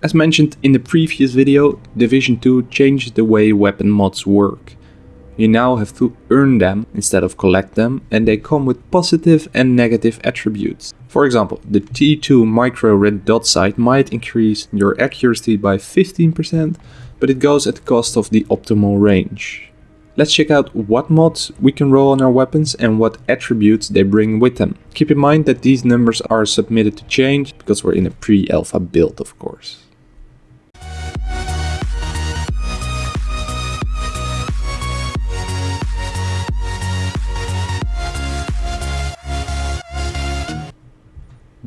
As mentioned in the previous video, Division 2 changed the way weapon mods work. You now have to earn them instead of collect them and they come with positive and negative attributes. For example, the T2 micro red dot sight might increase your accuracy by 15%, but it goes at the cost of the optimal range. Let's check out what mods we can roll on our weapons and what attributes they bring with them. Keep in mind that these numbers are submitted to change because we're in a pre-alpha build of course.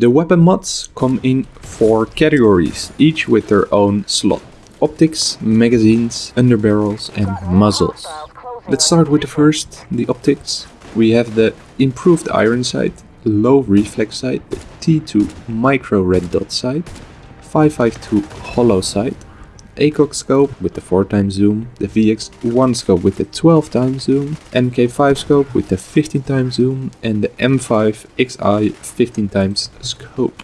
The weapon mods come in four categories, each with their own slot. Optics, magazines, underbarrels and muzzles. Let's start with the first, the optics. We have the improved iron sight, low reflex sight, T2 micro red dot sight, 552 Holo sight, ACOG scope with the 4 times zoom, the VX1 scope with the 12 times zoom, MK5 scope with the 15 times zoom and the M5 XI 15 times scope.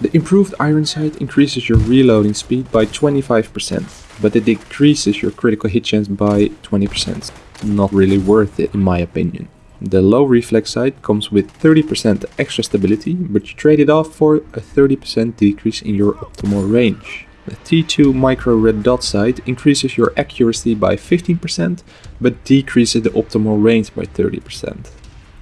The improved iron sight increases your reloading speed by 25%, but it decreases your critical hit chance by 20%. Not really worth it in my opinion. The low reflex sight comes with 30% extra stability, but you trade it off for a 30% decrease in your optimal range. The T2 micro red dot sight increases your accuracy by 15%, but decreases the optimal range by 30%.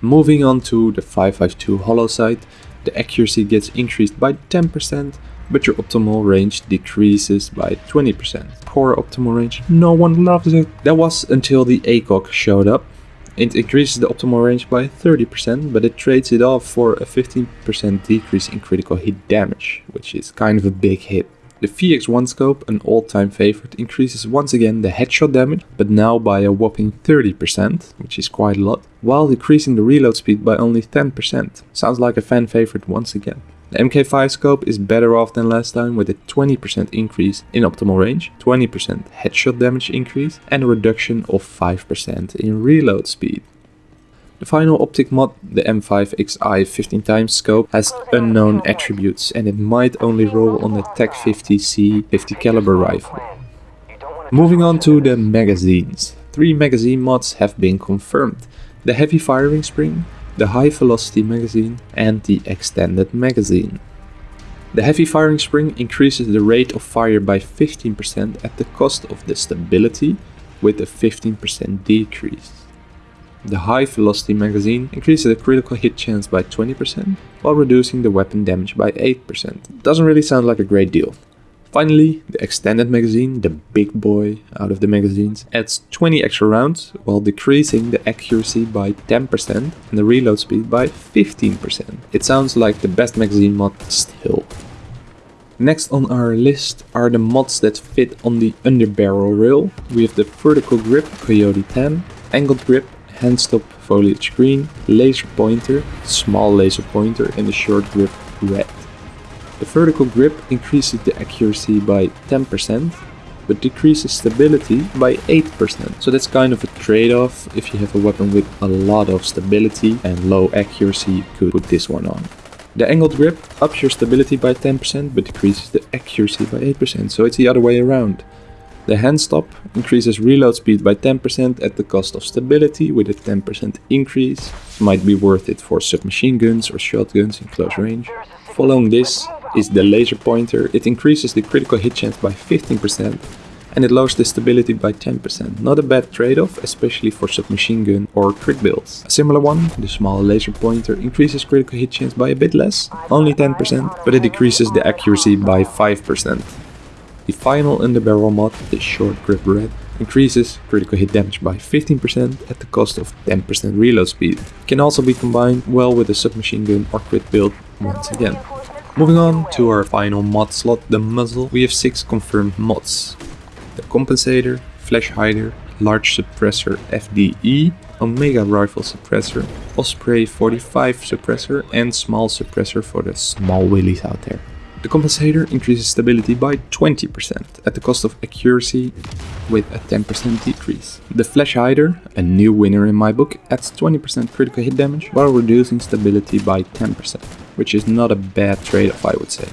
Moving on to the 552 Holo sight, the accuracy gets increased by 10%, but your optimal range decreases by 20%. Poor optimal range, no one loves it. That was until the ACOG showed up. It increases the optimal range by 30%, but it trades it off for a 15% decrease in critical hit damage, which is kind of a big hit. The VX1 scope, an all-time favorite, increases once again the headshot damage, but now by a whopping 30%, which is quite a lot, while decreasing the reload speed by only 10%. Sounds like a fan favorite once again. The MK5 scope is better off than last time with a 20% increase in optimal range, 20% headshot damage increase and a reduction of 5% in reload speed. The final optic mod, the M5XI 15 times scope, has unknown attributes and it might only roll on the TAC 50C 50 caliber rifle. Moving on to the magazines. Three magazine mods have been confirmed. The heavy firing spring, the high velocity magazine and the extended magazine. The heavy firing spring increases the rate of fire by 15% at the cost of the stability with a 15% decrease. The high velocity magazine increases the critical hit chance by 20% while reducing the weapon damage by 8%. Doesn't really sound like a great deal. Finally, the extended magazine, the big boy out of the magazines, adds 20 extra rounds while decreasing the accuracy by 10% and the reload speed by 15%. It sounds like the best magazine mod still. Next on our list are the mods that fit on the underbarrel rail. We have the vertical grip Coyote 10, angled grip handstop foliage green, laser pointer, small laser pointer and the short grip red. The vertical grip increases the accuracy by 10% but decreases stability by 8%. So that's kind of a trade-off. If you have a weapon with a lot of stability and low accuracy, you could put this one on. The angled grip ups your stability by 10% but decreases the accuracy by 8%, so it's the other way around. The hand stop increases reload speed by 10% at the cost of stability with a 10% increase. Might be worth it for submachine guns or shotguns in close range. Following this is the laser pointer. It increases the critical hit chance by 15% and it lowers the stability by 10%. Not a bad trade-off, especially for submachine gun or crit builds. A similar one, the small laser pointer, increases critical hit chance by a bit less, only 10%, but it decreases the accuracy by 5%. The final underbarrel mod, the short grip red, increases critical hit damage by 15% at the cost of 10% reload speed. Can also be combined well with a submachine gun or crit build once again. Moving on to our final mod slot, the muzzle, we have 6 confirmed mods. The compensator, flash hider, large suppressor FDE, Omega rifle suppressor, Osprey 45 suppressor and small suppressor for the small willies out there. The compensator increases stability by 20% at the cost of accuracy with a 10% decrease. The Flash Hider, a new winner in my book, adds 20% critical hit damage while reducing stability by 10%, which is not a bad trade-off I would say.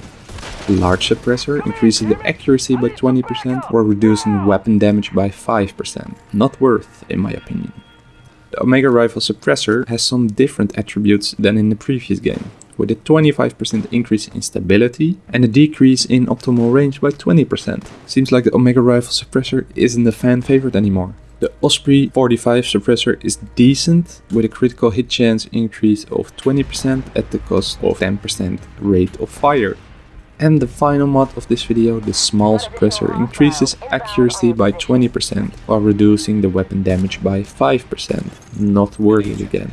The Large suppressor increases the accuracy by 20% while reducing weapon damage by 5%. Not worth, in my opinion. The Omega Rifle suppressor has some different attributes than in the previous game, with a 25% increase in stability and a decrease in optimal range by 20%. Seems like the Omega Rifle suppressor isn't a fan favorite anymore. The Osprey 45 suppressor is decent with a critical hit chance increase of 20% at the cost of 10% rate of fire. And the final mod of this video, the small suppressor, increases accuracy by 20% while reducing the weapon damage by 5%. Not worth it again.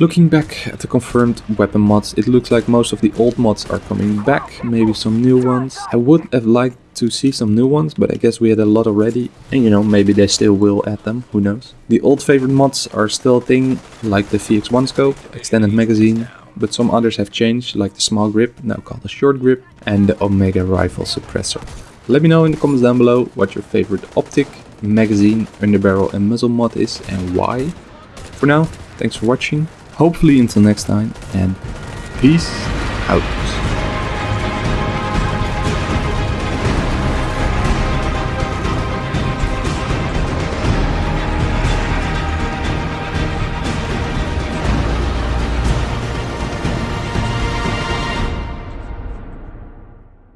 Looking back at the confirmed weapon mods, it looks like most of the old mods are coming back, maybe some new ones. I would have liked to see some new ones, but I guess we had a lot already. And you know, maybe they still will add them, who knows. The old favorite mods are still a thing, like the VX1 scope, extended magazine, but some others have changed, like the small grip, now called the short grip, and the Omega rifle suppressor. Let me know in the comments down below what your favorite optic, magazine, underbarrel and muzzle mod is and why. For now, thanks for watching, hopefully until next time, and peace out.